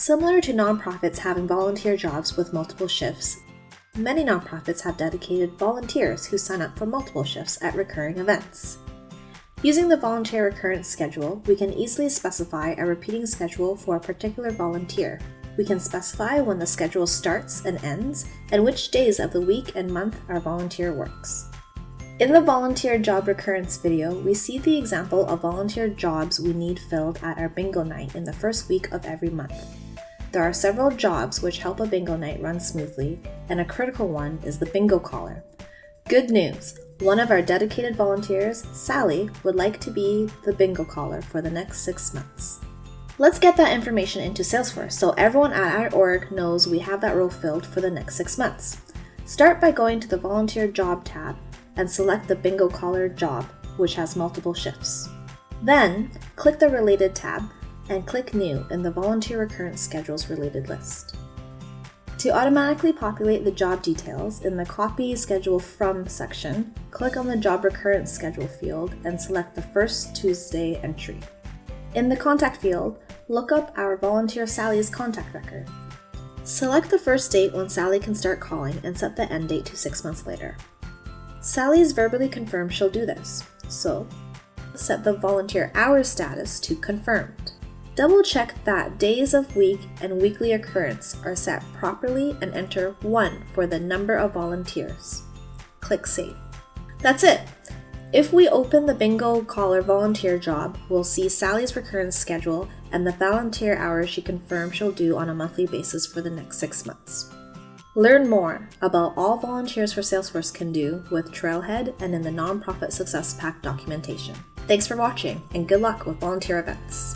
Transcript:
Similar to nonprofits having volunteer jobs with multiple shifts, many nonprofits have dedicated volunteers who sign up for multiple shifts at recurring events. Using the volunteer recurrence schedule, we can easily specify a repeating schedule for a particular volunteer. We can specify when the schedule starts and ends, and which days of the week and month our volunteer works. In the volunteer job recurrence video, we see the example of volunteer jobs we need filled at our bingo night in the first week of every month. There are several jobs which help a bingo night run smoothly, and a critical one is the bingo caller. Good news! One of our dedicated volunteers, Sally, would like to be the bingo caller for the next six months. Let's get that information into Salesforce so everyone at our org knows we have that role filled for the next six months. Start by going to the Volunteer Job tab and select the bingo caller job, which has multiple shifts. Then, click the Related tab and click New in the Volunteer Recurrence Schedules related list. To automatically populate the job details in the Copy Schedule From section, click on the Job Recurrence Schedule field and select the first Tuesday entry. In the Contact field, look up our volunteer Sally's contact record. Select the first date when Sally can start calling and set the end date to six months later. Sally Sally's verbally confirmed she'll do this, so set the volunteer hours status to confirmed. Double check that days of week and weekly occurrence are set properly and enter 1 for the number of volunteers. Click Save. That's it! If we open the Bingo Caller volunteer job, we'll see Sally's recurrence schedule and the volunteer hours she confirmed she'll do on a monthly basis for the next six months. Learn more about all Volunteers for Salesforce can do with Trailhead and in the Nonprofit Success Pack documentation. Thanks for watching, and good luck with volunteer events.